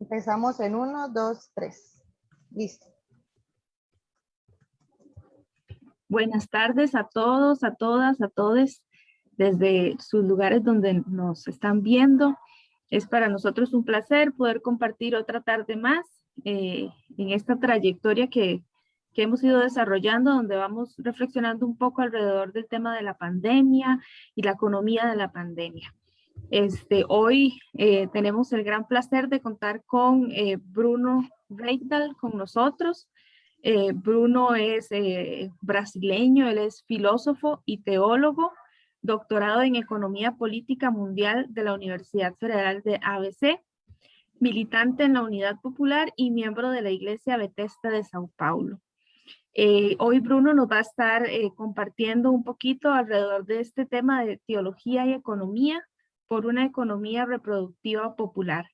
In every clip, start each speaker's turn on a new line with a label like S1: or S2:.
S1: Empezamos en uno, dos, tres. Listo.
S2: Buenas tardes a todos, a todas, a todos desde sus lugares donde nos están viendo. Es para nosotros un placer poder compartir otra tarde más eh, en esta trayectoria que, que hemos ido desarrollando, donde vamos reflexionando un poco alrededor del tema de la pandemia y la economía de la pandemia. Este, hoy eh, tenemos el gran placer de contar con eh, Bruno Reitdal con nosotros. Eh, Bruno es brasileño, él es filósofo y teólogo, doctorado en Economía Política Mundial de la Universidad Federal de ABC, militante en la Unidad Popular y miembro de la Iglesia Betesta de Sao Paulo. hoy Bruno nos va a estar compartiendo un poquito alrededor de este tema de teología y economía, por una economía reproductiva popular.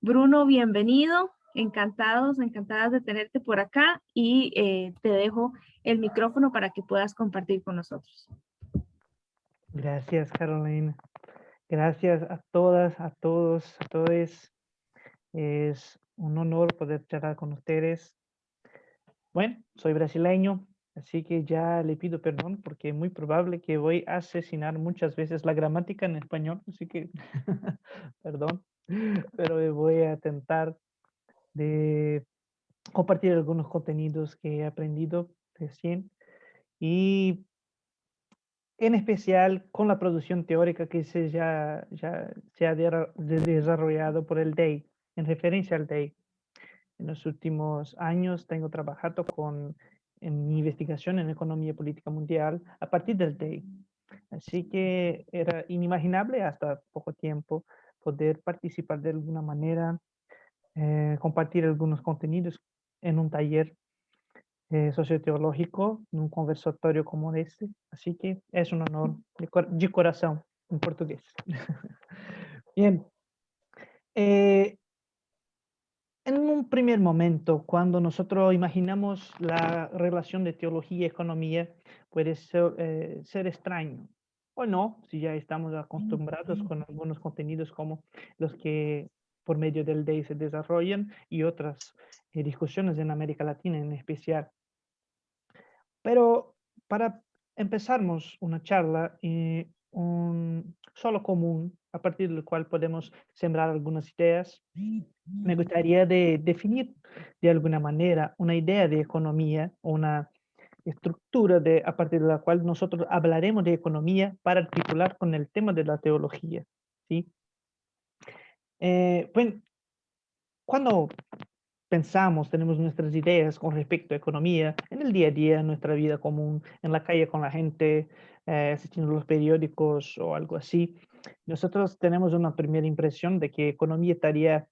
S2: Bruno, bienvenido. Encantados, encantadas de tenerte por acá y eh, te dejo el micrófono para que puedas compartir con nosotros.
S3: Gracias, Carolina. Gracias a todas, a todos, a todos. Es un honor poder charlar con ustedes. Bueno, soy brasileño, Así que ya le pido perdón porque es muy probable que voy a asesinar muchas veces la gramática en español, así que perdón, pero voy a intentar de compartir algunos contenidos que he aprendido recién y en especial con la producción teórica que se ya, ya se ha desarrollado por el DEI, en referencia al DEI. En los últimos años tengo trabajado con en mi investigación en economía política mundial a partir del DEI. Así que era inimaginable hasta poco tiempo poder participar de alguna manera, eh, compartir algunos contenidos en un taller eh, socioteológico, en un conversatorio como este. Así que es un honor de, de corazón en portugués. Bien. Eh, en un primer momento, cuando nosotros imaginamos la relación de teología y economía, puede ser, eh, ser extraño. O no, si ya estamos acostumbrados con algunos contenidos como los que por medio del DEI se desarrollan y otras eh, discusiones en América Latina en especial. Pero para empezarnos una charla, eh, un solo común a partir del cual podemos sembrar algunas ideas. Me gustaría de definir de alguna manera una idea de economía, una estructura de, a partir de la cual nosotros hablaremos de economía para articular con el tema de la teología. ¿sí? Eh, bueno, cuando pensamos, tenemos nuestras ideas con respecto a economía en el día a día, en nuestra vida común, en la calle con la gente, eh, asistiendo a los periódicos o algo así, nosotros tenemos una primera impresión de que economía estaría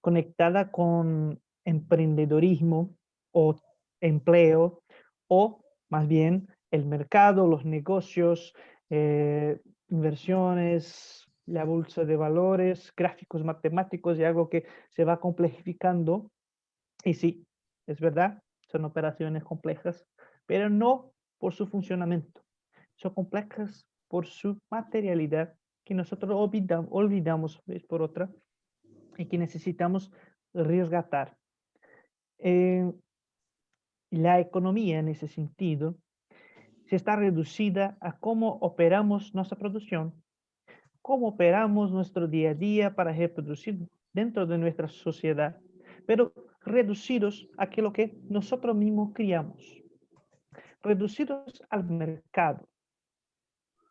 S3: conectada con emprendedorismo o empleo, o más bien el mercado, los negocios, eh, inversiones, la bolsa de valores, gráficos matemáticos y algo que se va complejificando. Y sí, es verdad, son operaciones complejas, pero no por su funcionamiento son complejas por su materialidad que nosotros olvidamos, olvidamos vez por otra y que necesitamos resgatar. Eh, la economía en ese sentido se está reducida a cómo operamos nuestra producción, cómo operamos nuestro día a día para reproducir dentro de nuestra sociedad, pero reducidos a lo que nosotros mismos criamos, reducidos al mercado,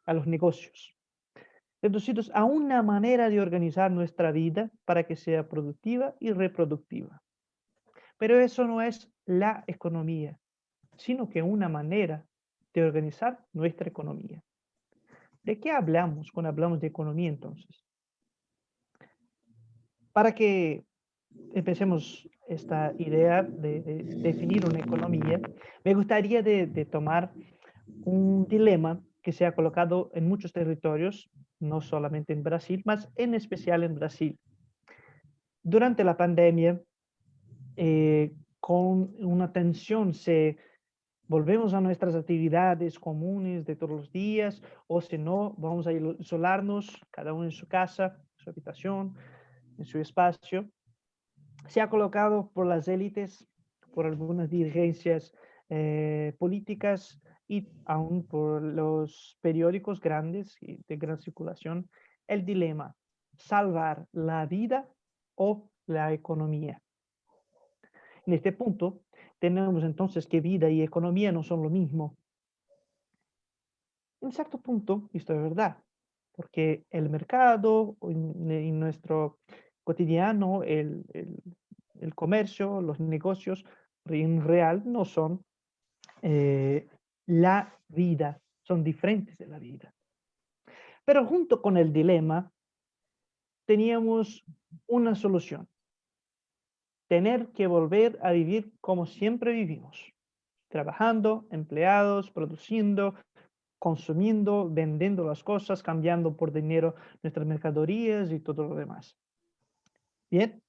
S3: a los negocios, reducidos a una manera de organizar nuestra vida para que sea productiva y reproductiva. Pero eso no es la economía, sino que una manera de organizar nuestra economía. ¿De qué hablamos cuando hablamos de economía entonces? Para que empecemos esta idea de, definir una economía, me gustaría de, tomar un dilema que se ha colocado en muchos territorios, no solamente en Brasil, más en especial en Brasil. Durante la pandemia, eh, con una tensión, se volvemos a nuestras actividades comunes de todos los días, o si no, vamos a isolarnos, cada uno en su casa, su habitación, en su espacio. se ha colocado por las élites, por algunas dirigencias eh, políticas y aún por los periódicos grandes y de gran circulación, el dilema, salvar la vida o la economía. En este punto, tenemos entonces que vida y economía no son lo mismo. En cierto punto, esto es verdad, porque el mercado, en, nuestro cotidiano, el, el, comercio, los negocios en real no son eh, la vida, son diferentes de la vida. Pero junto con el dilema, teníamos una solución. Tener que volver a vivir como siempre vivimos. Trabajando, empleados, produciendo, consumiendo, vendiendo las cosas, cambiando por dinero nuestras mercaderías y todo lo demás. Bien,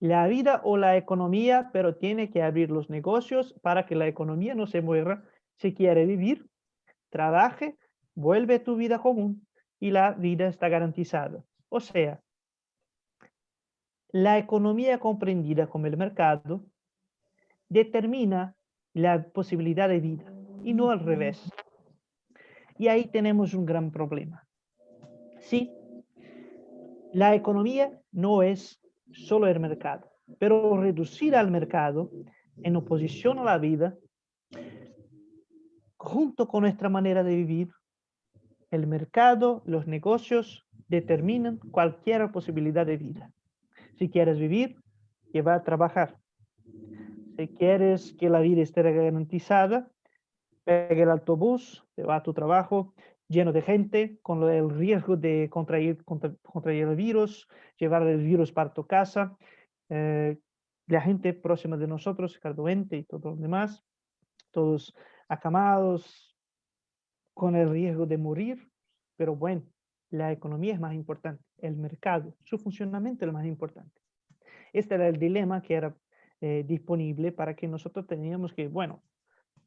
S3: la vida o la economía, pero tiene que abrir los negocios para que la economía no se muera si quiere vivir, trabaje, vuelve a tu vida común y la vida está garantizada. O sea, la economía comprendida como el mercado determina la posibilidad de vida y no al revés. Y ahí tenemos un gran problema. Sí, la economía no es solo el mercado, pero reducir al mercado en oposición a la vida junto con nuestra manera de vivir, el mercado, los negocios determinan cualquier posibilidad de vida. Si quieres vivir, que va a trabajar. Si quieres que la vida esté garantizada, pega el autobús, te va a tu trabajo lleno de gente, con el riesgo de contraer, contraer el virus, llevar el virus para tu casa, eh, la gente próxima de nosotros, cardoente y todo lo demás, todos acamados, con el riesgo de morir, pero bueno, la economía es más importante, el mercado, su funcionamiento es lo más importante. Este era el dilema que era eh, disponible para que nosotros teníamos que, bueno,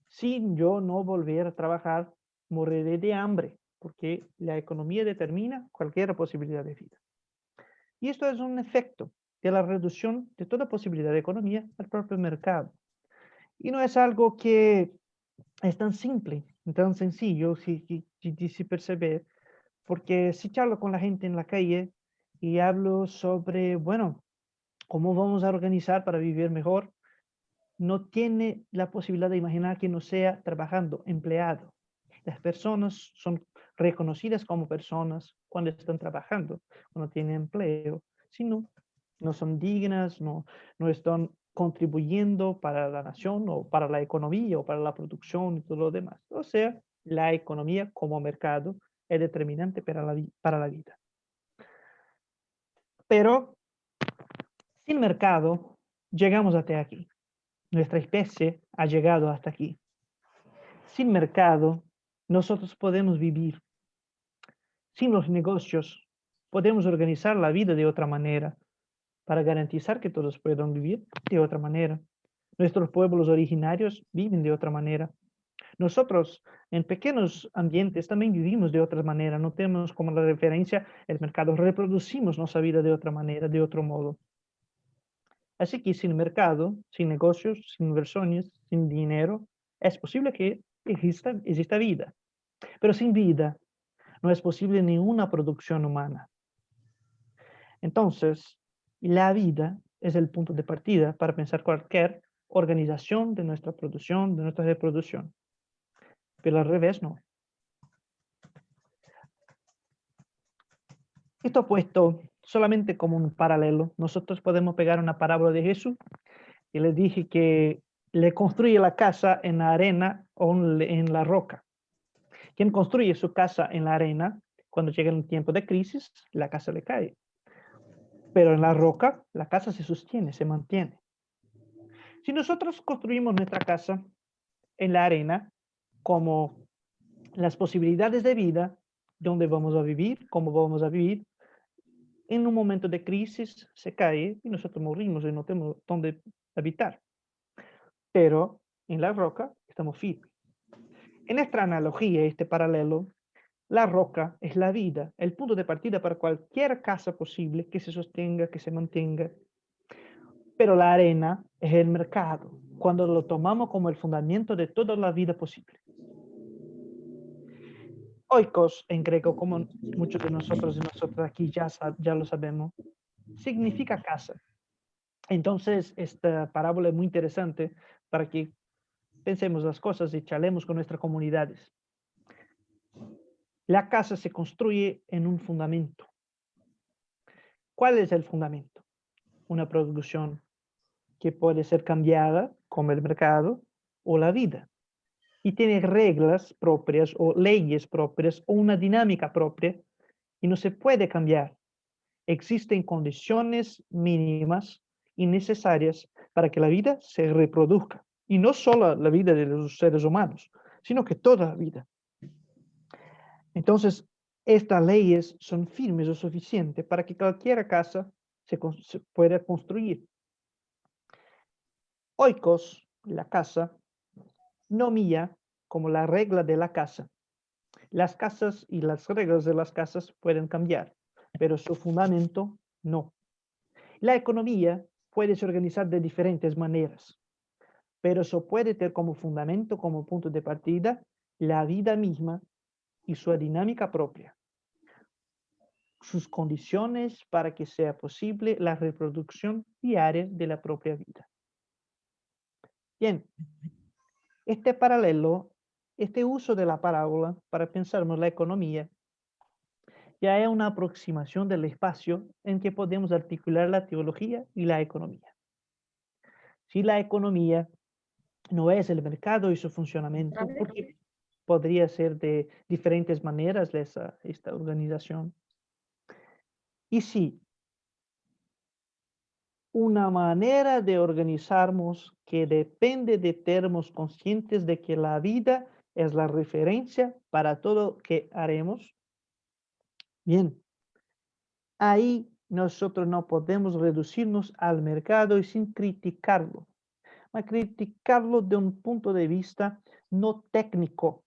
S3: si yo no volver a trabajar, moriré de hambre, porque la economía determina cualquier posibilidad de vida. Y esto es un efecto de la reducción de toda posibilidad de economía al propio mercado. Y no es algo que es tan simple, tan sencillo si, si, si perceber, porque si charlo con la gente en la calle y hablo sobre, bueno, cómo vamos a organizar para vivir mejor, no tiene la posibilidad de imaginar que no sea trabajando, empleado. Las personas son reconocidas como personas cuando están trabajando, cuando tienen empleo, sino no son dignas, no, no están contribuyendo para la nación o para la economía o para la producción y todo lo demás. O sea, la economía como mercado es determinante para la, para la vida. Pero sin mercado llegamos hasta aquí. Nuestra especie ha llegado hasta aquí. Sin mercado nosotros podemos vivir. Sin los negocios podemos organizar la vida de otra manera para garantizar que todos puedan vivir de otra manera. Nuestros pueblos originarios viven de otra manera. Nosotros en pequeños ambientes también vivimos de otra manera, no tenemos como la referencia el mercado, reproducimos nuestra vida de otra manera, de otro modo. Así que sin mercado, sin negocios, sin inversiones, sin dinero, es posible que exista, exista vida. Pero sin vida no es posible ninguna producción humana. Entonces, la vida es el punto de partida para pensar cualquier organización de nuestra producción, de nuestra reproducción. Pero al revés no. Esto puesto solamente como un paralelo, nosotros podemos pegar una parábola de Jesús y le dije que le construye la casa en la arena o en la roca. Quien construye su casa en la arena, cuando llega un tiempo de crisis, la casa le cae pero en la roca la casa se sostiene, se mantiene. Si nosotros construimos nuestra casa en la arena, como las posibilidades de vida, dónde vamos a vivir, cómo vamos a vivir, en un momento de crisis se cae y nosotros morimos y no tenemos dónde habitar. Pero en la roca estamos firmes. En esta analogía, este paralelo, la roca es la vida, el punto de partida para cualquier casa posible que se sostenga, que se mantenga. Pero la arena es el mercado, cuando lo tomamos como el fundamento de toda la vida posible. Oikos en griego, como muchos de nosotros y nosotros aquí ya, ya lo sabemos, significa casa. Entonces, esta parábola es muy interesante para que pensemos las cosas y charlemos con nuestras comunidades. La casa se construye en un fundamento. ¿Cuál es el fundamento? Una producción que puede ser cambiada, como el mercado o la vida. Y tiene reglas propias o leyes propias o una dinámica propia y no se puede cambiar. Existen condiciones mínimas y necesarias para que la vida se reproduzca. Y no solo la vida de los seres humanos, sino que toda la vida. Entonces, estas leyes son firmes o suficientes para que cualquier casa se, se pueda construir. Oikos, la casa, no mía como la regla de la casa. Las casas y las reglas de las casas pueden cambiar, pero su fundamento no. La economía puede ser organizar de diferentes maneras, pero eso puede tener como fundamento, como punto de partida, la vida misma y su dinámica propia. Sus condiciones para que sea posible la reproducción diaria de la propia vida. Bien, este paralelo, este uso de la parábola para pensarnos la economía, ya es una aproximación del espacio en que podemos articular la teología y la economía. Si la economía no es el mercado y su funcionamiento, porque podría ser de diferentes maneras esa, esta organización. Y si una manera de organizarnos que depende de termos conscientes de que la vida es la referencia para todo que haremos. Bien, ahí nosotros no podemos reducirnos al mercado y sin criticarlo, criticarlo de un punto de vista no técnico,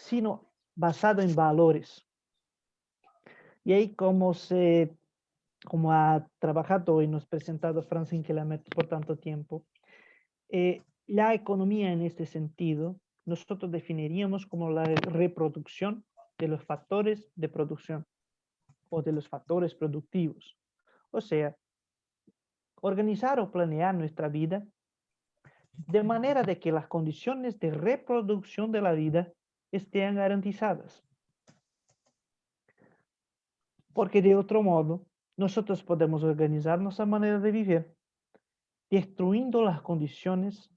S3: sino basado en valores. Y ahí como se como ha trabajado y nos presentado Franz Inkelamert por tanto tiempo, eh, la economía en este sentido, nosotros definiríamos como la reproducción de los factores de producción o de los factores productivos. O sea, organizar o planear nuestra vida de manera de que las condiciones de reproducción de la vida estén garantizadas. Porque de otro modo, nosotros podemos organizar nuestra manera de vivir, destruyendo las condiciones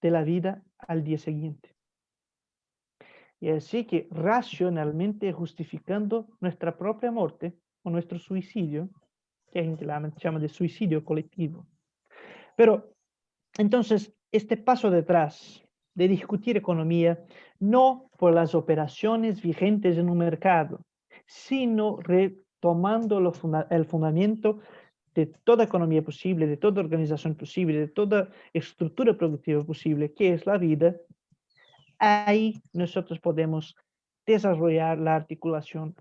S3: de la vida al día siguiente. Y así que racionalmente justificando nuestra propia muerte o nuestro suicidio, que la llama de suicidio colectivo. Pero entonces, este paso detrás de discutir economía, no por las operaciones vigentes en un mercado, sino tomando el fundamento de toda economía posible, de toda organización posible, de toda estructura productiva posible, que es la vida, ahí nosotros podemos desarrollar la articulación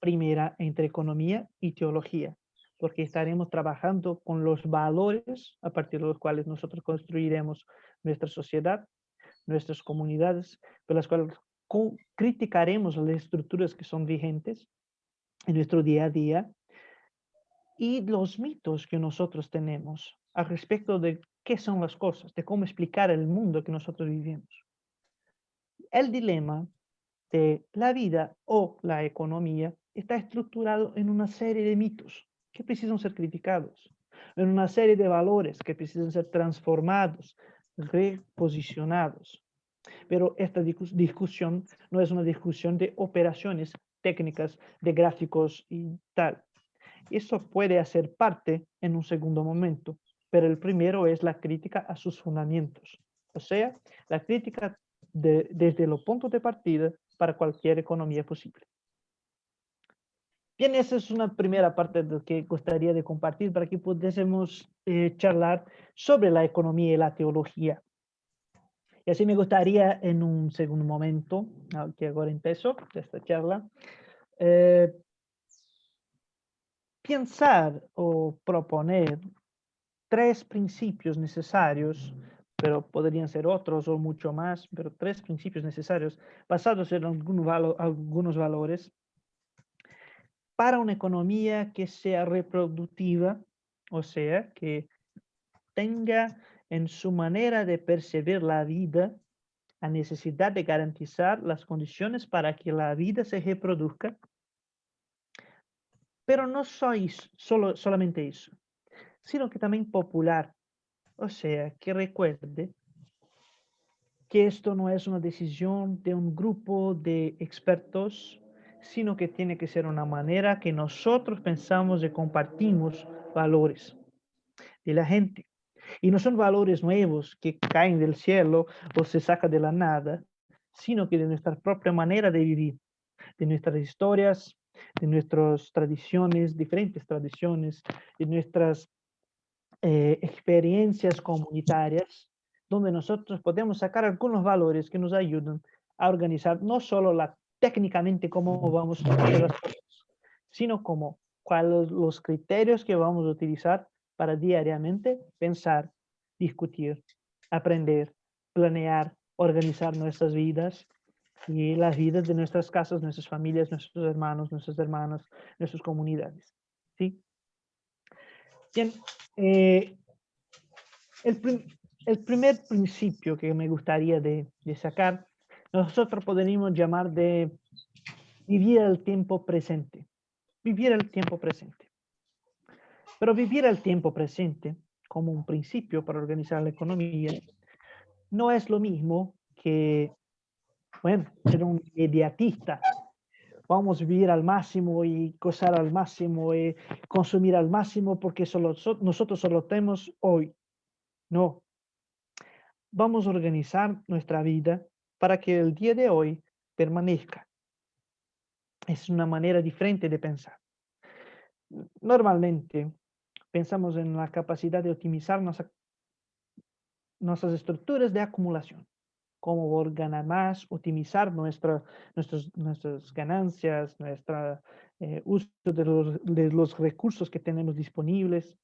S3: primera entre economía y teología, porque estaremos trabajando con los valores a partir de los cuales nosotros construiremos nuestra sociedad, nuestras comunidades, por las cuales criticaremos las estructuras que son vigentes en nuestro día a día y los mitos que nosotros tenemos al respecto de qué son las cosas, de cómo explicar el mundo que nosotros vivimos. El dilema de la vida o la economía está estructurado en una serie de mitos que precisan ser criticados, en una serie de valores que precisan ser transformados, reposicionados. Pero esta discusión no es una discusión de operaciones técnicas de gráficos y tal. Eso puede hacer parte en un segundo momento, pero el primero es la crítica a sus fundamentos, o sea, la crítica de, desde los puntos de partida para cualquier economía posible. Bien, esa es una primera parte de lo que gustaría de compartir para que pudiésemos eh, charlar sobre la economía y la teología. Y así me gustaría en un segundo momento, que ahora empiezo esta charla, eh, pensar o proponer tres principios necesarios, pero podrían ser otros o mucho más, pero tres principios necesarios basados en algunos valores para una economía que sea reproductiva, o sea, que tenga en su manera de percibir la vida la necesidad de garantizar las condiciones para que la vida se reproduzca. Pero no sois solo, solamente eso, sino que también popular. O sea, que recuerde que esto no es una decisión de un grupo de expertos, sino que tiene que ser una manera que nosotros pensamos y compartimos valores de la gente. Y no son valores nuevos que caen del cielo o se sacan de la nada, sino que de nuestra propia manera de vivir, de nuestras historias, de nuestras tradiciones, diferentes tradiciones, de nuestras eh, experiencias comunitarias, donde nosotros podemos sacar algunos valores que nos ayudan a organizar no solo la, técnicamente cómo vamos a hacer las cosas, sino como cuáles los criterios que vamos a utilizar para diariamente pensar, discutir, aprender, planear, organizar nuestras vidas y las vidas de nuestras casas, nuestras familias, nuestros hermanos, nuestras hermanas, nuestras comunidades. ¿sí? Bien, eh, el, prim- el primer principio que me gustaría de, de sacar, nosotros podríamos llamar de vivir el tiempo presente. Vivir el tiempo presente. Pero vivir el tiempo presente como un principio para organizar la economía no es lo mismo que, bueno, ser un mediatista. Vamos a vivir al máximo y gozar al máximo y consumir al máximo porque solo, so- nosotros solo tenemos hoy. No. Vamos a organizar nuestra vida para que el día de hoy permanezca. Es una manera diferente de pensar. Normalmente pensamos en la capacidad de optimizar nuestra- nuestras estructuras de acumulación. Cómo ganar más, optimizar nuestra, nuestros, nuestras ganancias, nuestro uso de los, de los recursos que tenemos disponibles.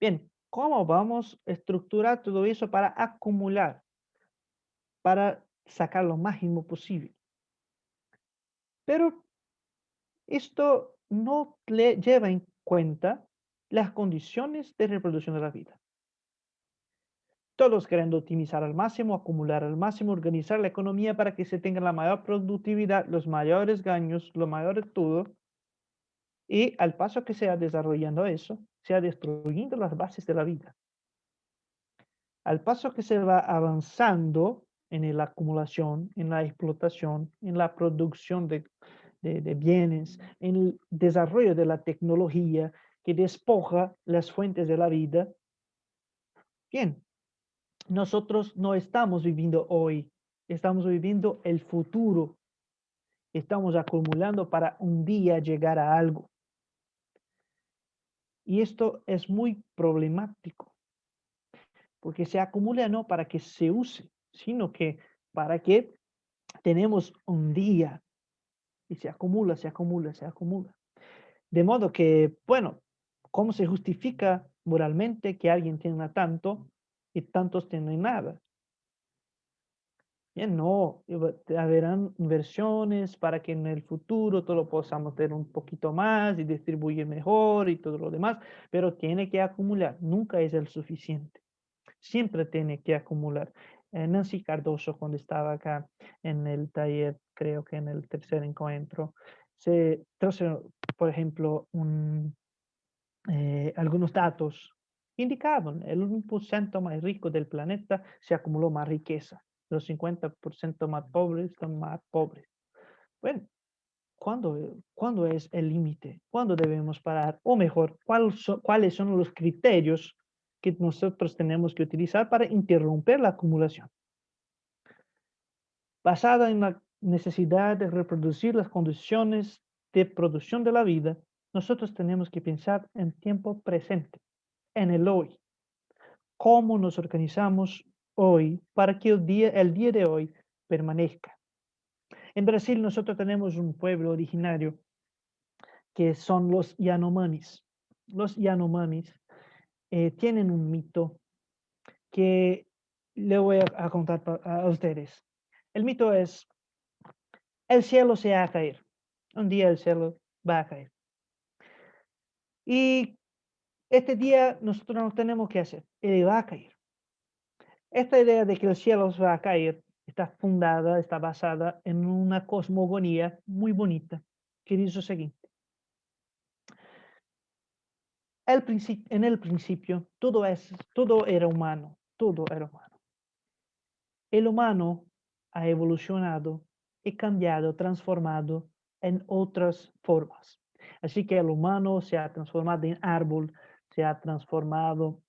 S3: Bien, ¿cómo vamos a estructurar todo eso para acumular? Para sacar lo máximo posible. Pero esto no le lleva en cuenta las condiciones de reproducción de la vida. Todos queriendo optimizar al máximo, acumular al máximo, organizar la economía para que se tenga la mayor productividad, los mayores gaños, lo mayor de todo. Y al paso que se va desarrollando eso, se va destruyendo las bases de la vida. Al paso que se va avanzando en la acumulación, en la explotación, en la producción de, de- bienes, en el desarrollo de la tecnología que despoja las fuentes de la vida. Bien, nosotros no estamos viviendo hoy, estamos viviendo el futuro. Estamos acumulando para un día llegar a algo. Y esto es muy problemático, porque se acumula no para que se use, sino que para que tenemos un día y se acumula, se acumula, se acumula. De modo que, bueno, ¿cómo se justifica moralmente que alguien tenga tanto y tantos tienen nada? Bien, no, habrán inversiones para que en el futuro todo lo podamos tener un poquito más y distribuir mejor y todo lo demás, pero tiene que acumular, nunca es el suficiente. Siempre tiene que acumular. Eh, Nancy Cardoso, cuando estaba acá en el taller, creo que en el tercer encuentro, se trajo, por ejemplo, un, eh, algunos datos indicaban el 1% más rico del planeta se acumuló más riqueza, los 50% más pobres son más pobres. Bueno, ¿cuándo, ¿cuándo es el límite? ¿Cuándo debemos parar? O mejor, ¿cuál so- ¿cuáles son los criterios que nosotros tenemos que utilizar para interrumpir la acumulación? Basada en la necesidad de reproducir las condiciones de producción de la vida, nosotros tenemos que pensar en tiempo presente, en el hoy. ¿Cómo nos organizamos hoy para que el día, el día de hoy permanezca? En Brasil nosotros tenemos un pueblo originario que son los Yanomamis. Los Yanomamis eh, tienen un mito que le voy a, contar a ustedes. El mito es, el cielo se va a caer. Un día el cielo va a caer. Y este día nosotros no tenemos que hacer, él va a caer. Esta idea de que el cielo se va a caer está fundada, está basada en una cosmogonía muy bonita que dice lo siguiente. El en el principio todo, es, todo era humano, todo era humano. El humano ha evolucionado y cambiado, transformado en otras formas. Así que el humano se ha transformado en árbol, se ha transformado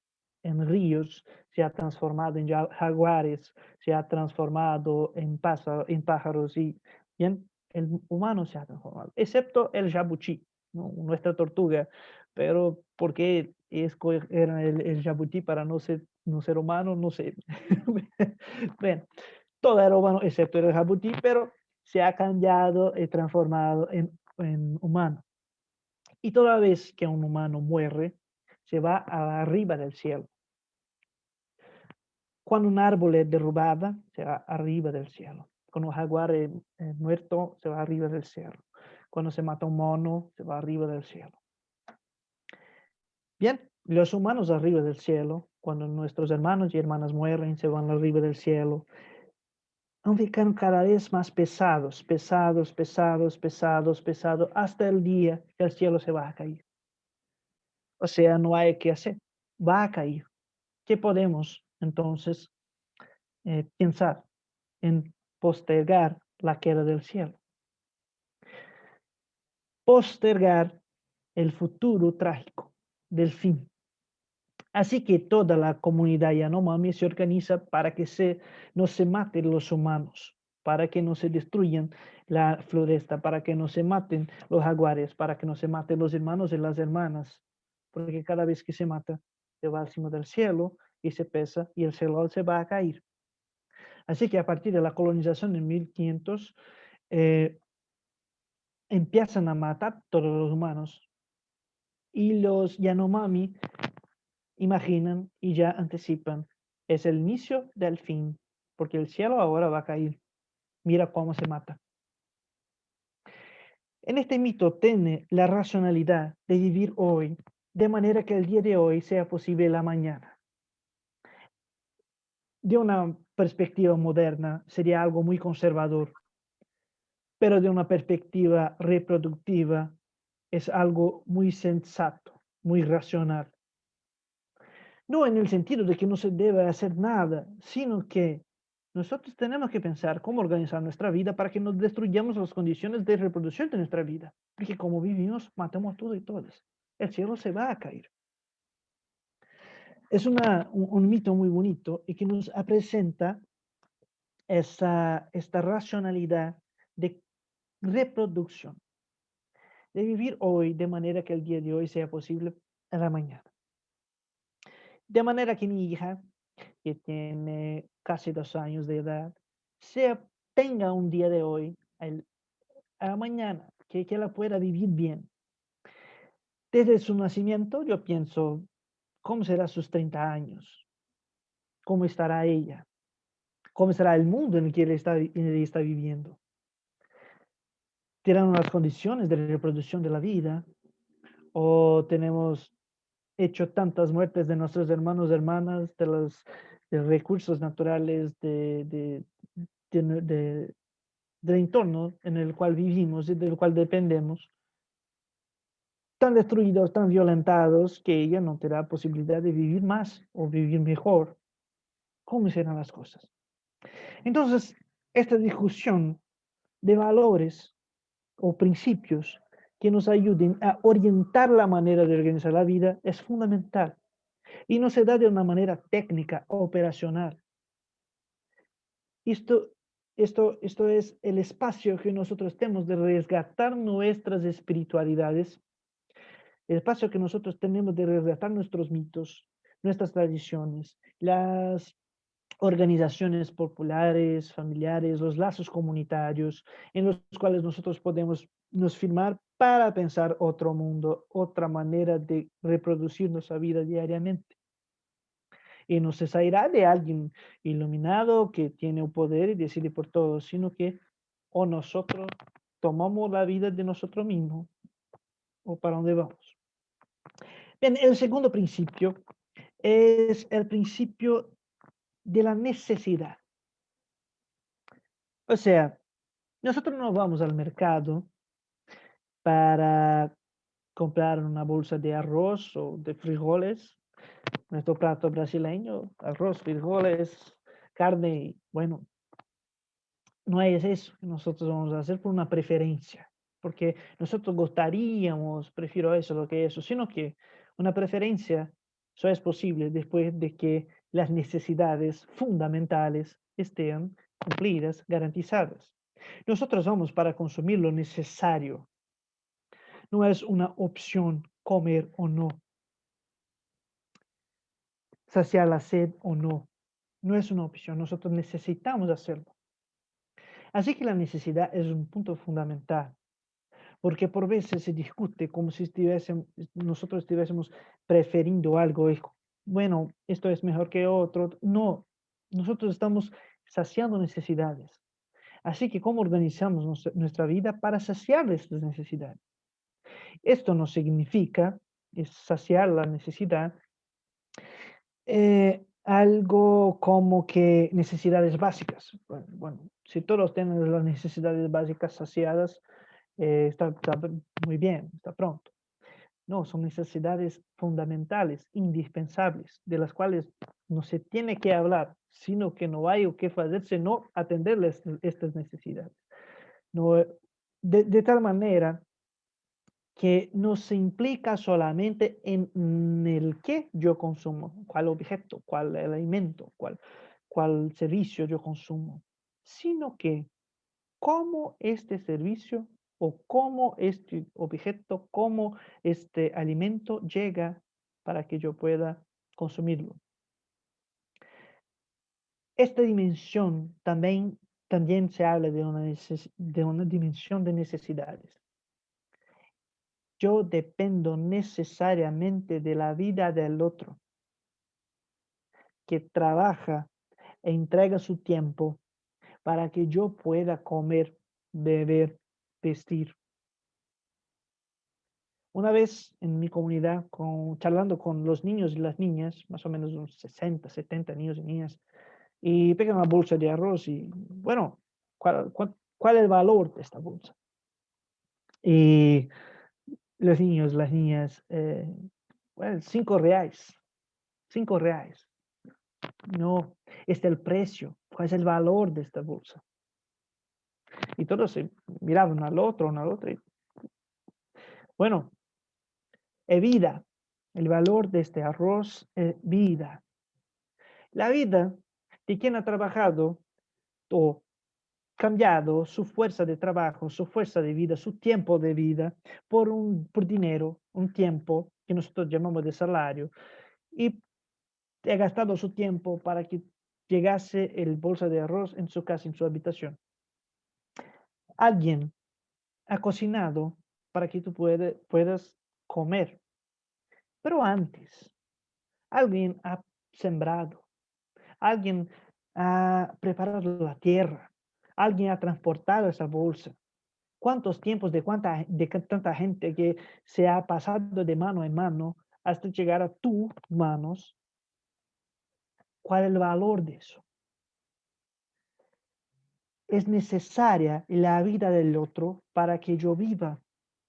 S3: en ríos, se ha transformado en ja- jaguares, se ha transformado en, pása- en pájaros y bien, el humano se ha transformado, excepto el jabuti, ¿no? nuestra tortuga, pero ¿por qué escogieron el, el jabuti para no ser, no ser humano? No sé. Bueno, todo era humano excepto el jabuti, pero se ha cambiado y transformado en, en humano. Y toda vez que un humano muere, se va arriba del cielo. Cuando un árbol es derrubado, se va arriba del cielo. Cuando un jaguar es muerto, se va arriba del cielo. Cuando se mata un mono, se va arriba del cielo. Bien, los humanos arriba del cielo, cuando nuestros hermanos y hermanas mueren, se van arriba del cielo. Van ficando cada vez más pesados, pesados, pesados, pesados, pesados, hasta el día que el cielo se va a caer. O sea, no hay que hacer, va a caer. ¿Qué podemos entonces eh, pensar en postergar la queda del cielo? Postergar el futuro trágico del fin. Así que toda la comunidad Yanomami se organiza para que se, no se maten los humanos, para que no se destruyan la floresta, para que no se maten los jaguares, para que no se maten los hermanos y las hermanas, porque cada vez que se mata, se va al cima del cielo y se pesa y el cielo se va a caer. Así que a partir de la colonización en 1500, eh, empiezan a matar todos los humanos y los Yanomami imaginan y ya anticipan. Es el inicio del fin, porque el cielo ahora va a caer. Mira cómo se mata. En este mito tiene la racionalidad de vivir hoy, de manera que el día de hoy sea posible la mañana. De una perspectiva moderna sería algo muy conservador, pero de una perspectiva reproductiva es algo muy sensato, muy racional. No en el sentido de que no se debe hacer nada, sino que nosotros tenemos que pensar cómo organizar nuestra vida para que no destruyamos las condiciones de reproducción de nuestra vida. Porque como vivimos, matamos a todo y todos. El cielo se va a caer. Es una, un, mito muy bonito y que nos presenta esa, esta racionalidad de reproducción. De vivir hoy de manera que el día de hoy sea posible en la mañana. De manera que mi hija, que tiene casi dos años de edad, sea, tenga un día de hoy, el, a la mañana, que, que la pueda vivir bien. Desde su nacimiento, yo pienso, ¿cómo será sus 30 años? ¿Cómo estará ella? ¿Cómo será el mundo en el que ella está, está viviendo? ¿Tienen las condiciones de reproducción de la vida? ¿O tenemos hecho tantas muertes de nuestros hermanos y hermanas, de los de recursos naturales, de, de, de, del entorno en el cual vivimos y del cual dependemos, tan destruidos, tan violentados, que ella no tendrá posibilidad de vivir más o vivir mejor. ¿Cómo serán las cosas? Entonces, esta discusión de valores o principios que nos ayuden a orientar la manera de organizar la vida es fundamental. Y no se da de una manera técnica operacional. Esto, esto, esto es el espacio que nosotros tenemos de resgatar nuestras espiritualidades, el espacio que nosotros tenemos de resgatar nuestros mitos, nuestras tradiciones, las organizaciones populares, familiares, los lazos comunitarios, en los cuales nosotros podemos nos firmar para pensar otro mundo, otra manera de reproducir nuestra vida diariamente. Y no se salirá de alguien iluminado que tiene el poder y decide por todo, sino que o nosotros tomamos la vida de nosotros mismos o para dónde vamos. Bien, el segundo principio es el principio de la necesidad. O sea, nosotros no vamos al mercado para comprar una bolsa de arroz o de frijoles, nuestro plato brasileño, arroz, frijoles, carne, bueno, no es eso que nosotros vamos a hacer por una preferencia, porque nosotros gustaríamos, prefiero eso lo que eso, sino que una preferencia solo es posible después de que las necesidades fundamentales estén cumplidas, garantizadas. Nosotros vamos para consumir lo necesario. No es una opción comer o no. Saciar la sed o no. No es una opción. Nosotros necesitamos hacerlo. Así que la necesidad es un punto fundamental. Porque por veces se discute como si estuviésemos, nosotros estuviésemos preferiendo algo. Bueno, esto es mejor que otro. No, nosotros estamos saciando necesidades. Así que, ¿cómo organizamos nuestra vida para saciar estas necesidades? Esto no significa saciar la necesidad eh, algo como que necesidades básicas. Bueno, si todos tienen las necesidades básicas saciadas, eh, está, muy bien, está pronto. No, son necesidades fundamentales, indispensables, de las cuales no se tiene que hablar, sino que no hay o que hacer, sino atenderles estas necesidades. No, de, de tal manera que no se implica solamente en el qué yo consumo, cuál objeto, cuál alimento, cuál, cuál servicio yo consumo, sino que cómo este servicio o cómo este objeto, cómo este alimento llega para que yo pueda consumirlo. Esta dimensión también, también se habla de una, de una dimensión de necesidades yo dependo necesariamente de la vida del otro, que trabaja e entrega su tiempo para que yo pueda comer, beber, vestir. Una vez en mi comunidad, charlando con los niños y las niñas, más o menos unos 60, 70 niños y niñas, y pegan una bolsa de arroz y, bueno, ¿cuál, cuál es el valor de esta bolsa? Y los niños, las niñas, eh, bueno, cinco reales, cinco reales. No, este es el precio, cuál es el valor de esta bolsa. Y todos se miraban al otro, uno al otro. Bueno, es vida. El valor de este arroz es vida. La vida de quien ha trabajado o cambiado su fuerza de trabajo, su fuerza de vida, su tiempo de vida por, un, por dinero, un tiempo que nosotros llamamos de salario, y ha gastado su tiempo para que llegase el bolsa de arroz en su casa, en su habitación. Alguien ha cocinado para que tú puedas comer. Pero antes, alguien ha sembrado, alguien ha preparado la tierra, alguien ha transportado esa bolsa. ¿Cuántos tiempos de, cuánta, de tanta gente que se ha pasado de mano en mano hasta llegar a tus manos? ¿Cuál es el valor de eso? Es necesaria la vida del otro para que yo viva,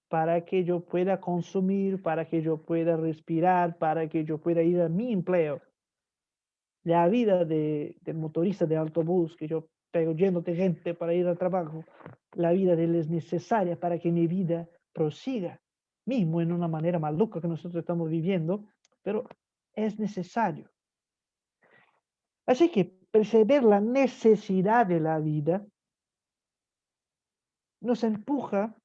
S3: para que yo pueda consumir, para que yo pueda respirar, para que yo pueda ir a mi empleo. La vida de, del motorista de autobús que yo pero lleno de gente para ir al trabajo, la vida de él es necesaria para que mi vida prosiga, mismo en una manera maluca que nosotros estamos viviendo, pero es necesario. Así que perceber la necesidad de la vida nos empuja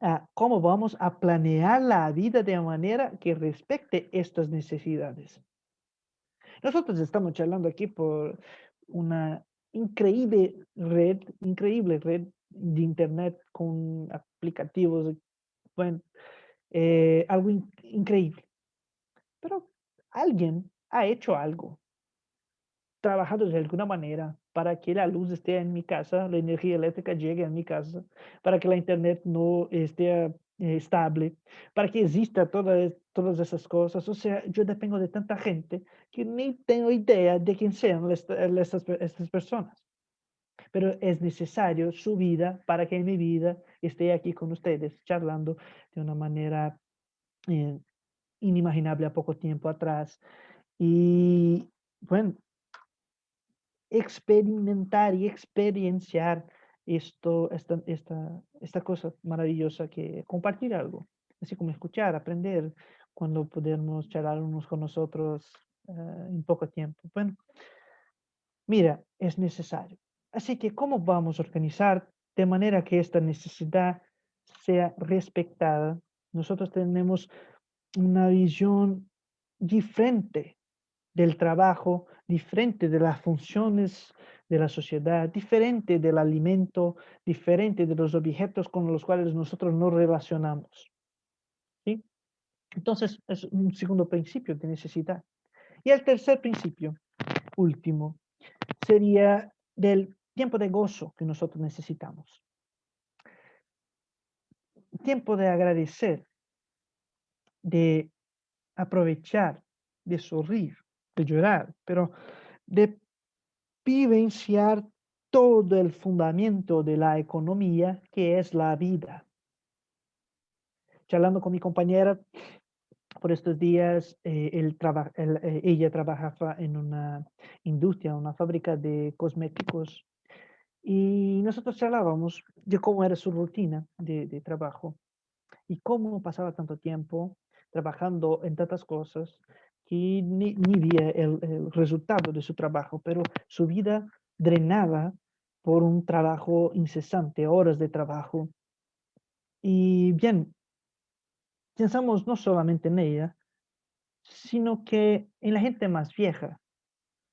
S3: a cómo vamos a planear la vida de manera que respecte estas necesidades. Nosotros estamos charlando aquí por una increíble red, increíble red de internet con aplicativos bueno, eh, algo in- increíble. Pero alguien ha hecho algo, trabajado de alguna manera para que la luz esté en mi casa, la energía eléctrica llegue a mi casa, para que la internet no esté eh, estable, para que exista toda, todas esas cosas. O sea, yo dependo de tanta gente que ni tengo idea de quién sean esta- estas, pe- estas personas. Pero es necesario su vida para que mi vida esté aquí con ustedes, charlando de una manera eh, inimaginable a poco tiempo atrás. Y bueno, experimentar y experienciar esto, esta, esta, esta cosa maravillosa que compartir algo, así como escuchar, aprender, cuando podemos charlar unos con nosotros eh, en poco tiempo. Bueno, mira, es necesario. Así que, ¿cómo vamos a organizar de manera que esta necesidad sea respetada? Nosotros tenemos una visión diferente del trabajo, diferente de las funciones de la sociedad, diferente del alimento, diferente de los objetos con los cuales nosotros nos relacionamos. ¿sí? Entonces, es un segundo principio de necesidad. Y el tercer principio, último, sería del tiempo de gozo que nosotros necesitamos. Tiempo de agradecer, de aprovechar, de sonreír, de llorar, pero de vivenciar todo el fundamento de la economía que es la vida. Charlando con mi compañera por estos días, eh, él traba- él, eh, ella trabajaba en una industria, una fábrica de cosméticos, y nosotros charlábamos de cómo era su rutina de, de trabajo y cómo pasaba tanto tiempo trabajando en tantas cosas que ni, ni veía el, el resultado de su trabajo, pero su vida drenaba por un trabajo incesante, horas de trabajo. Y bien, pensamos no solamente en ella, sino que en la gente más vieja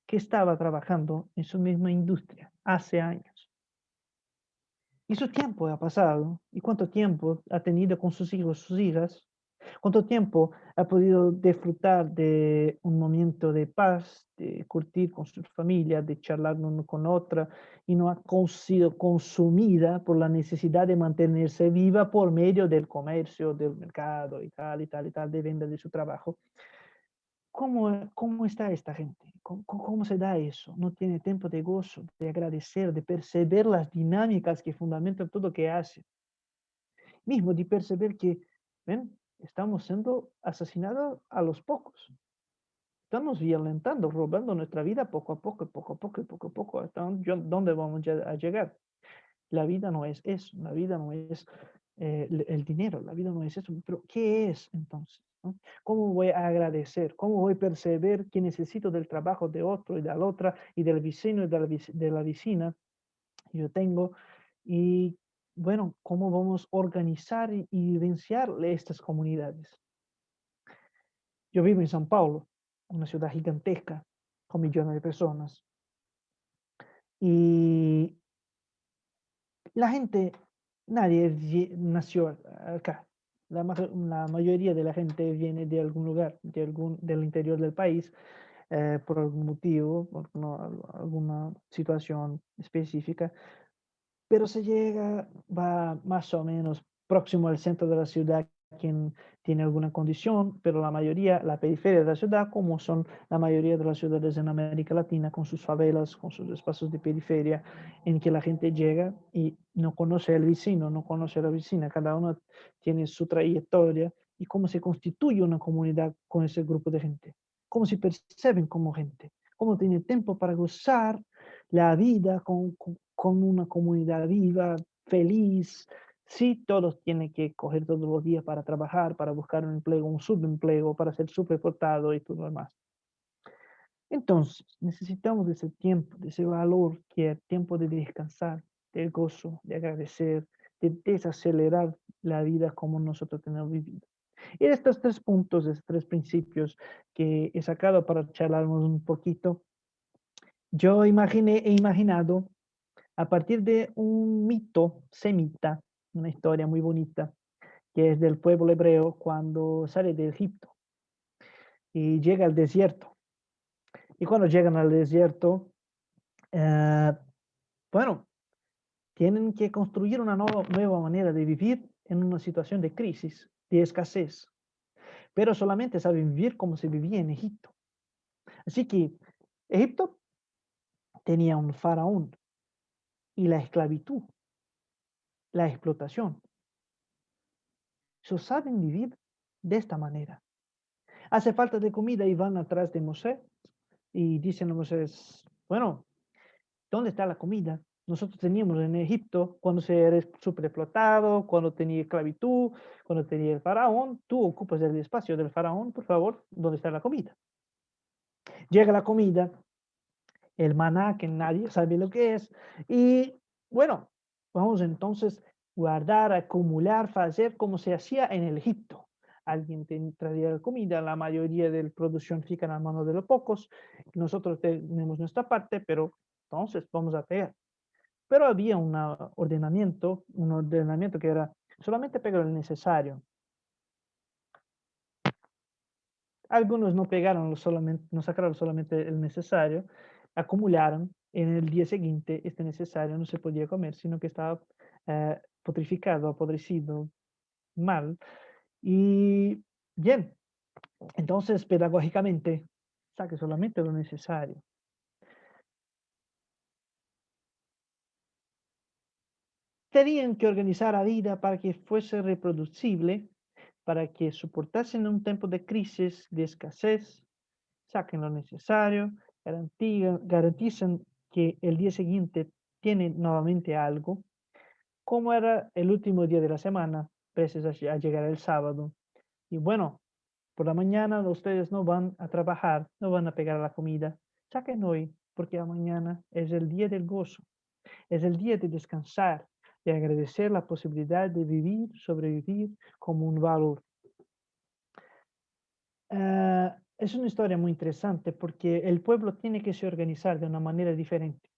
S3: que estaba trabajando en su misma industria hace años. Y su tiempo ha pasado, y cuánto tiempo ha tenido con sus hijos, sus hijas, cuánto tiempo ha podido disfrutar de un momento de paz, de curtir con su familia, de charlar uno con otra, y no ha sido consumida por la necesidad de mantenerse viva por medio del comercio, del mercado y tal y tal y tal, de venta de su trabajo. ¿Cómo, cómo está esta gente? ¿Cómo, cómo- se da eso? No tiene tiempo de gozo, de agradecer, de perceber las dinámicas que fundamentan todo lo que hace. Mismo de perceber que, ven, estamos siendo asesinados a los pocos. Estamos violentando, robando nuestra vida poco a poco, poco a poco, poco a poco. ¿Hasta dónde vamos a llegar? La vida no es eso, la vida no es eh, el- dinero, la vida no es eso. Pero, ¿qué es entonces? ¿Cómo voy a agradecer? ¿Cómo voy a perceber que necesito del trabajo de otro y de la otra y del vecino y de la, vecina? Yo tengo. Y bueno, ¿cómo vamos a organizar y, vivenciar estas comunidades? Yo vivo en São Paulo, una ciudad gigantesca con millones de personas. Y la gente, nadie nació acá. La, ma- la mayoría de la gente viene de algún lugar, de algún, del interior del país, eh, por algún motivo, por alguna situación específica, pero se llega, va más o menos próximo al centro de la ciudad quien tiene alguna condición, pero la mayoría, la periferia de la ciudad, como son la mayoría de las ciudades en América Latina, con sus favelas, con sus espacios de periferia, en que la gente llega y no conoce al vecino, no conoce a la vecina, cada uno tiene su trayectoria y cómo se constituye una comunidad con ese grupo de gente, cómo se perciben como gente, cómo tienen tiempo para gozar la vida con, con, con una comunidad viva, feliz. Sí, todos tienen que coger todos los días para trabajar, para buscar un empleo, un subempleo, para ser superportado y todo lo demás. Entonces, necesitamos ese tiempo, ese valor que es tiempo de descansar, del gozo, de agradecer, de desacelerar la vida como nosotros tenemos vivido. Y estos tres puntos, estos tres principios que he sacado para charlarnos un poquito, yo imaginé, he imaginado a partir de un mito semita, una historia muy bonita, que es del pueblo hebreo cuando sale de Egipto y llega al desierto. Y cuando llegan al desierto, eh, bueno, tienen que construir una nueva, nueva manera de vivir en una situación de crisis, de escasez. Pero solamente saben vivir como se vivía en Egipto. Así que Egipto tenía un faraón y la esclavitud, la explotación. Ellos saben vivir de esta manera. Hace falta de comida y van atrás de Moisés y dicen a Moisés, bueno, ¿dónde está la comida? Nosotros teníamos en Egipto, cuando se era explotado, cuando tenía esclavitud, cuando tenía el faraón, tú ocupas el espacio del faraón, por favor, ¿dónde está la comida? Llega la comida, el maná, que nadie sabe lo que es, y bueno, vamos entonces guardar, acumular, hacer como se hacía en el Egipto. Alguien traía la comida, la mayoría de la producción fica en la mano de los pocos, nosotros tenemos nuestra parte, pero entonces vamos a pegar. Pero había un ordenamiento, un ordenamiento que era solamente pegar el necesario. Algunos no pegaron solamente, no sacaron solamente el necesario, acumularon en el día siguiente este necesario no se podía comer, sino que estaba eh, putrificado, apodrecido, mal. Y bien, entonces pedagógicamente saque solamente lo necesario. Tenían que organizar la vida para que fuese reproducible, para que soportasen un tiempo de crisis, de escasez, saquen lo necesario, garantizan que el día siguiente tienen nuevamente algo, como era el último día de la semana, precios a llegar el sábado. Y bueno, por la mañana ustedes no van a trabajar, no van a pegar la comida. Saquen hoy, porque mañana es el día del gozo, es el día de descansar, de agradecer la posibilidad de vivir, sobrevivir como un valor. Ah, es una historia muy interesante porque el pueblo tiene que se organizar de una manera diferente.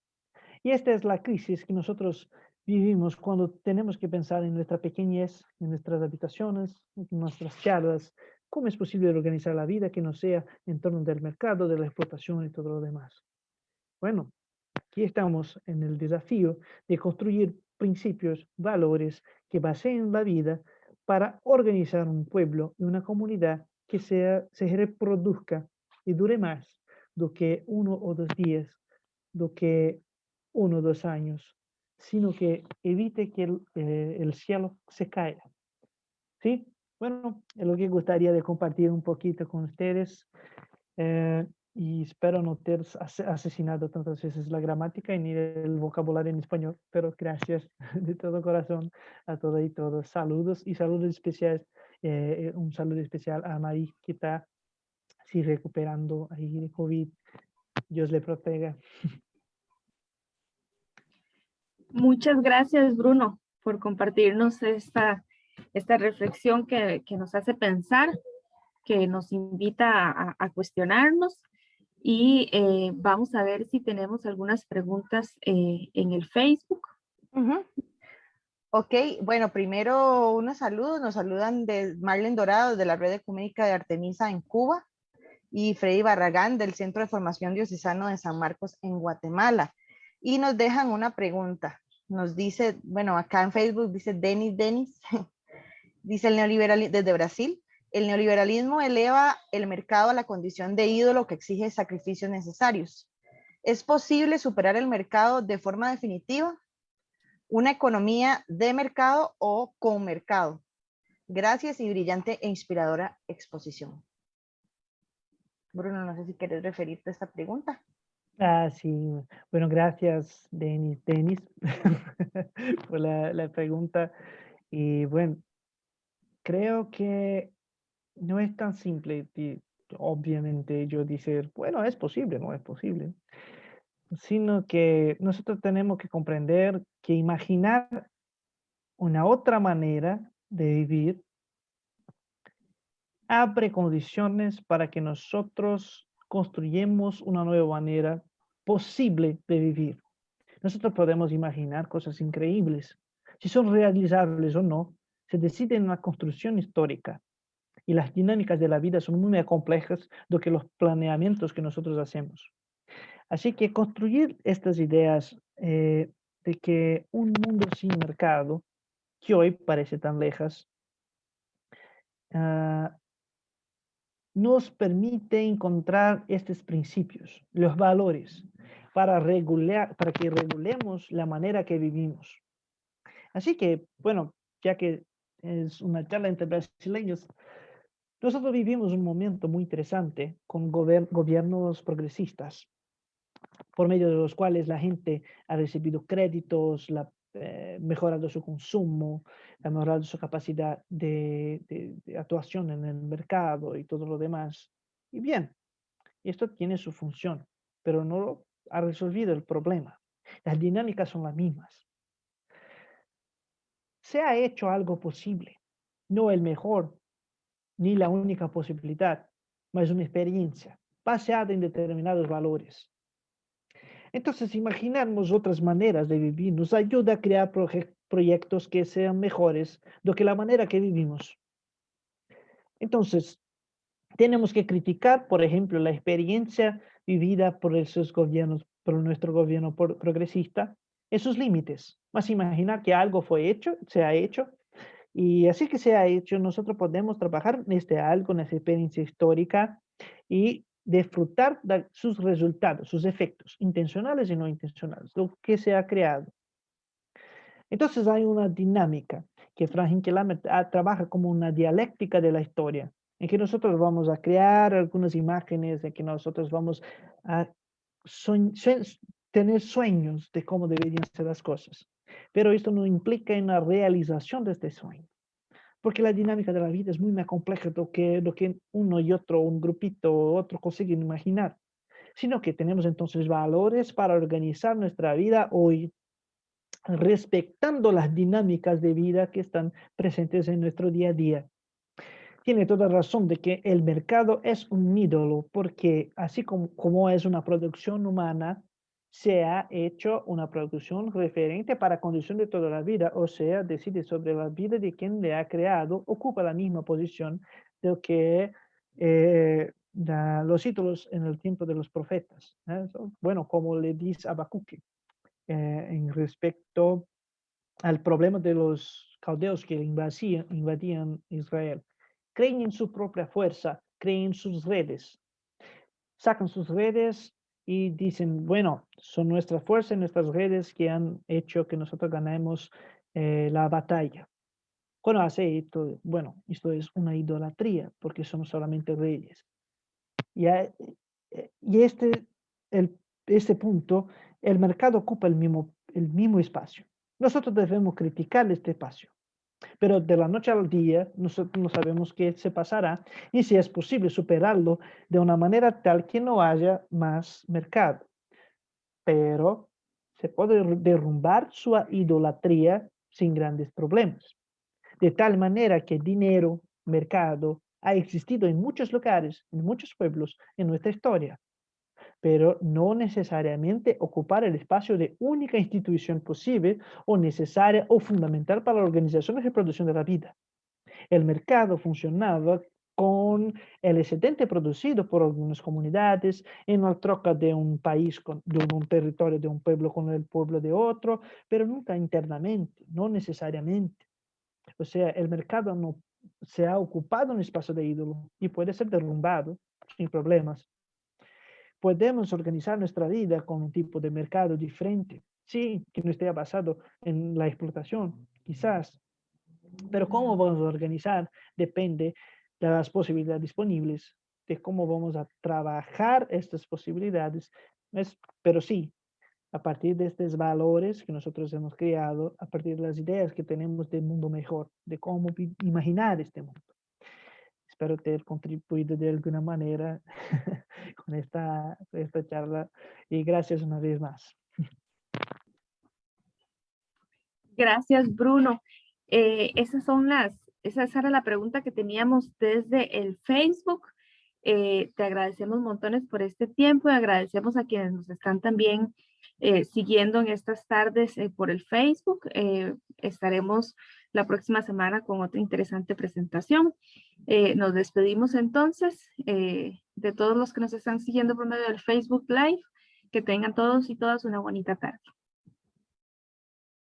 S3: Y esta es la crisis que nosotros vivimos cuando tenemos que pensar en nuestra pequeñez, en nuestras habitaciones, en nuestras charlas, cómo es posible organizar la vida que no sea en torno del mercado, de la explotación y todo lo demás. Bueno, aquí estamos en el desafío de construir principios, valores que baseen la vida para organizar un pueblo y una comunidad que sea, se reproduzca y dure más do que uno o dos días, do que uno o dos años, sino que evite que el, eh, el cielo se caiga. ¿Sí? Bueno, es lo que gustaría de compartir un poquito con ustedes. Eh, y espero no ter asesinado tantas veces la gramática ni el vocabulario en español, pero gracias de todo corazón a todos y todos. Saludos y saludos especiales, eh, un saludo especial a Marí que está así recuperando ahí de COVID. Dios le proteja.
S2: Muchas gracias, Bruno, por compartirnos esta, esta reflexión que, que nos hace pensar, que nos invita a, a cuestionarnos y eh, vamos a ver si tenemos algunas preguntas eh, en el Facebook.
S1: Ok, bueno, primero unos saludos, nos saludan de Marlene Dorado de la Red Ecuménica de Artemisa en Cuba y Freddy Barragán del Centro de Formación Diocesano de San Marcos en Guatemala. Y nos dejan una pregunta, nos dice, bueno, acá en Facebook dice Denis Denis, dice el neoliberal desde Brasil, el neoliberalismo eleva el mercado a la condición de ídolo que exige sacrificios necesarios. ¿Es posible superar el mercado de forma definitiva? ¿Una economía de mercado o con mercado? Gracias y brillante e inspiradora exposición. Bruno, no sé si quieres referirte a esta pregunta.
S3: Ah, sí. Bueno, gracias, Denis, Denis por la, la pregunta. Y bueno, creo que no es tan simple, obviamente yo decir, bueno, es posible, no es posible, sino que nosotros tenemos que comprender que imaginar una otra manera de vivir abre condiciones para que nosotros construyamos una nueva manera posible de vivir. Nosotros podemos imaginar cosas increíbles. Si son realizables o no, se decide en una construcción histórica. Y las dinámicas de la vida son muy más complejas do que los planeamientos que nosotros hacemos. Así que construir estas ideas eh, de que un mundo sin mercado, que hoy parece tan lejas, ah, nos permite encontrar estos principios, los valores, para, regular, para que regulemos la manera que vivimos. Así que, bueno, ya que es una charla entre brasileños, nosotros vivimos un momento muy interesante con gobiernos progresistas, por medio de los cuales la gente ha recibido créditos, la, eh, mejorado su consumo, ha mejorado su capacidad de, actuación en el mercado y todo lo demás. Y bien, esto tiene su función, pero no ha resolvido el problema. Las dinámicas son las mismas. Se ha hecho algo posible, no el mejor, ni la única posibilidad, mas una experiencia basada en determinados valores. Entonces, imaginarnos otras maneras de vivir nos ayuda a crear proyectos que sean mejores do que la manera que vivimos. Entonces, tenemos que criticar, por ejemplo, la experiencia vivida por esos gobiernos, por nuestro gobierno progresista, esos límites. Más imaginar que algo fue hecho, se ha hecho, y así que se ha hecho, nosotros podemos trabajar en este algo, en esa experiencia histórica y disfrutar de sus resultados, sus efectos, intencionales y no intencionales, lo que se ha creado. Entonces hay una dinámica que Frank Hinkelhammer ah, trabaja como una dialéctica de la historia, en que nosotros vamos a crear algunas imágenes, en que nosotros vamos a tener sueños de cómo deberían ser las cosas. Pero esto no implica una realización de este sueño porque la dinámica de la vida es muy más compleja de lo que, uno y otro, un grupito otro consiguen imaginar, sino que tenemos entonces valores para organizar nuestra vida hoy, respetando las dinámicas de vida que están presentes en nuestro día a día. Tiene toda razón de que el mercado es un ídolo, porque así como, como es una producción humana, se ha hecho una producción referente para condición de toda la vida, o sea, decide sobre la vida de quien le ha creado, ocupa la misma posición de que eh, los títulos en el tiempo de los profetas. ¿eh? Bueno, como le dice Abacuque eh, en respecto al problema de los caldeos que invadían Israel. Creen en su propia fuerza, creen en sus redes, sacan sus redes y dicen, bueno, son nuestras fuerzas nuestras redes que han hecho que nosotros ganemos eh, la batalla. Cuando hace esto, bueno, esto es una idolatría porque somos solamente reyes. Y, eh, y este, el, este punto, el mercado ocupa el mismo, el mismo espacio. Nosotros debemos criticar este espacio. Pero de la noche al día nosotros no sabemos qué se pasará y si es posible superarlo de una manera tal que no haya más mercado. Pero se puede derrumbar su idolatría sin grandes problemas. De tal manera que dinero, mercado, ha existido en muchos lugares, en muchos pueblos en nuestra historia pero no necesariamente ocupar el espacio de única institución posible o necesaria o fundamental para la organización y reproducción de la vida. El mercado funcionaba con el excedente producido por algunas comunidades en la troca de un país, con, de un territorio de un pueblo con el pueblo de otro, pero nunca internamente, no necesariamente. O sea, el mercado no se ha ocupado un espacio de ídolo y puede ser derrumbado sin problemas podemos organizar nuestra vida con un tipo de mercado diferente. Sí, que no esté basado en la explotación, quizás. Pero cómo vamos a organizar depende de las posibilidades disponibles, de cómo vamos a trabajar estas posibilidades. Es, pero sí, a partir de estos valores que nosotros hemos creado, a partir de las ideas que tenemos del mundo mejor, de cómo imaginar este mundo. Espero ter contribuido de alguna manera con esta, charla y gracias una vez más.
S2: Gracias, Bruno. Eh, esas son las, esa era la pregunta que teníamos desde el Facebook. Eh, te agradecemos montones por este tiempo y agradecemos a quienes nos están también eh, siguiendo en estas tardes eh, por el Facebook. estaremos la próxima semana con otra interesante presentación. nos despedimos entonces de todos los que nos están siguiendo por medio del Facebook Live. Que tengan todos y todas una bonita tarde.